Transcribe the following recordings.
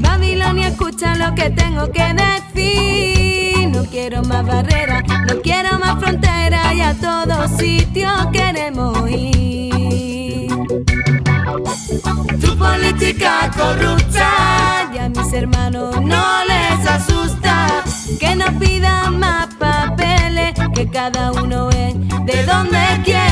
Babilonia, escucha lo que tengo que decir. Quiero más barreras, no quiero más fronteras y a todos sitios queremos ir. Tu política corrupta y a mis hermanos no les asusta que nos pidan más papeles que cada uno es de donde quiere.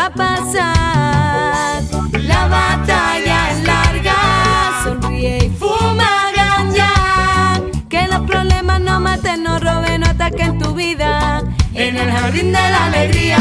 Va a pasar. La batalla es larga, sonríe y fuma ganja. Que los problemas no maten, no roben, no ataquen tu vida en el jardín de la alegría.